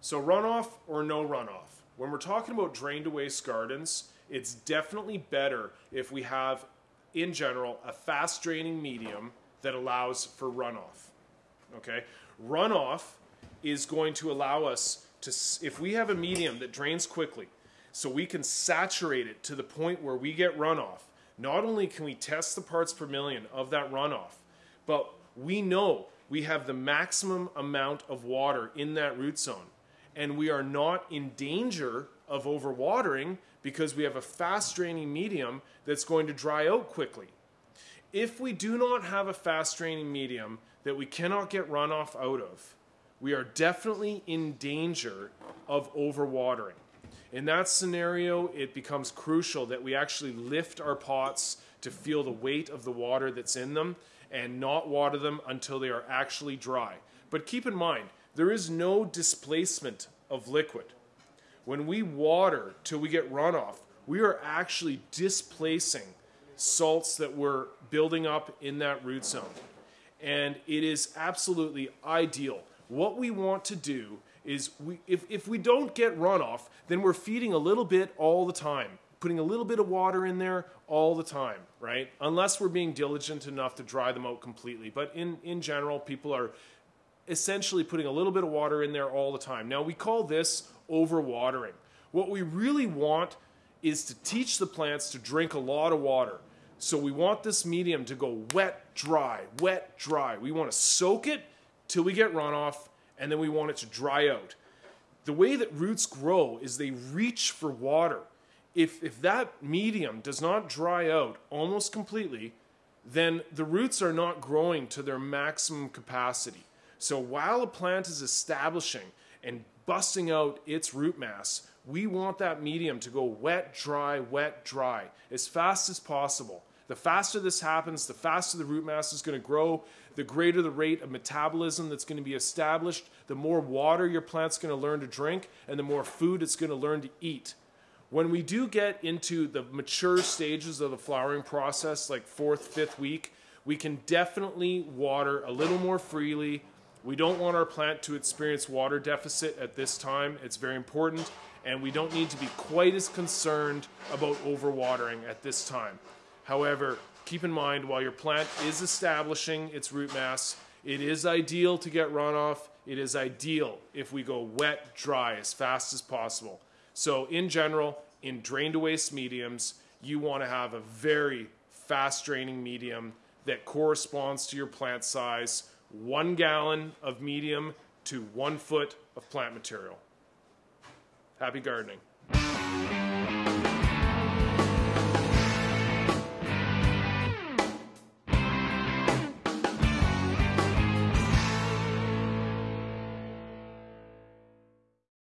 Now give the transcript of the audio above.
So runoff or no runoff. When we're talking about drained waste gardens, it's definitely better if we have, in general, a fast draining medium that allows for runoff. Okay? Runoff is going to allow us to, if we have a medium that drains quickly, so we can saturate it to the point where we get runoff, not only can we test the parts per million of that runoff, but we know we have the maximum amount of water in that root zone. And we are not in danger of overwatering because we have a fast draining medium that's going to dry out quickly. If we do not have a fast draining medium that we cannot get runoff out of, we are definitely in danger of overwatering. In that scenario, it becomes crucial that we actually lift our pots to feel the weight of the water that's in them and not water them until they are actually dry. But keep in mind, there is no displacement of liquid. When we water till we get runoff, we are actually displacing salts that we're building up in that root zone. And it is absolutely ideal. What we want to do is we, if, if we don't get runoff, then we're feeding a little bit all the time, putting a little bit of water in there all the time, right? Unless we're being diligent enough to dry them out completely. But in, in general, people are essentially putting a little bit of water in there all the time. Now, we call this overwatering. What we really want is to teach the plants to drink a lot of water. So we want this medium to go wet, dry, wet, dry. We want to soak it till we get runoff and then we want it to dry out. The way that roots grow is they reach for water. If, if that medium does not dry out almost completely, then the roots are not growing to their maximum capacity. So while a plant is establishing and busting out its root mass, we want that medium to go wet, dry, wet, dry as fast as possible. The faster this happens, the faster the root mass is going to grow, the greater the rate of metabolism that's going to be established, the more water your plant's going to learn to drink, and the more food it's going to learn to eat. When we do get into the mature stages of the flowering process, like fourth, fifth week, we can definitely water a little more freely. We don't want our plant to experience water deficit at this time. It's very important, and we don't need to be quite as concerned about overwatering at this time. However, keep in mind while your plant is establishing its root mass, it is ideal to get runoff. It is ideal if we go wet, dry as fast as possible. So in general, in drained waste mediums, you want to have a very fast draining medium that corresponds to your plant size, one gallon of medium to one foot of plant material. Happy gardening.